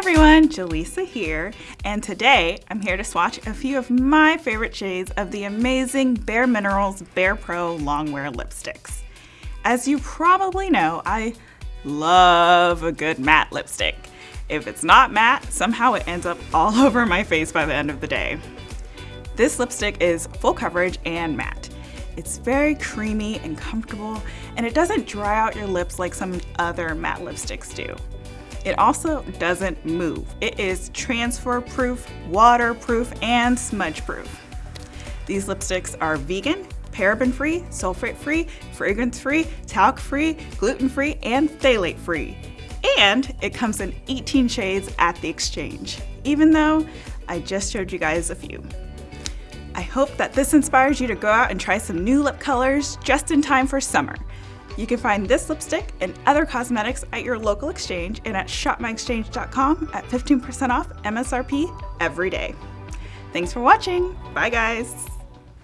everyone, Jaleesa here, and today I'm here to swatch a few of my favorite shades of the amazing Bare Minerals Bare Pro Longwear lipsticks. As you probably know, I love a good matte lipstick. If it's not matte, somehow it ends up all over my face by the end of the day. This lipstick is full coverage and matte. It's very creamy and comfortable, and it doesn't dry out your lips like some other matte lipsticks do. It also doesn't move. It is transfer proof, waterproof, and smudge proof. These lipsticks are vegan, paraben free, sulfate free, fragrance free, talc free, gluten free, and phthalate free. And it comes in 18 shades at the exchange, even though I just showed you guys a few. I hope that this inspires you to go out and try some new lip colors just in time for summer. You can find this lipstick and other cosmetics at your local exchange and at shopmyexchange.com at 15% off MSRP every day. Thanks for watching. Bye guys.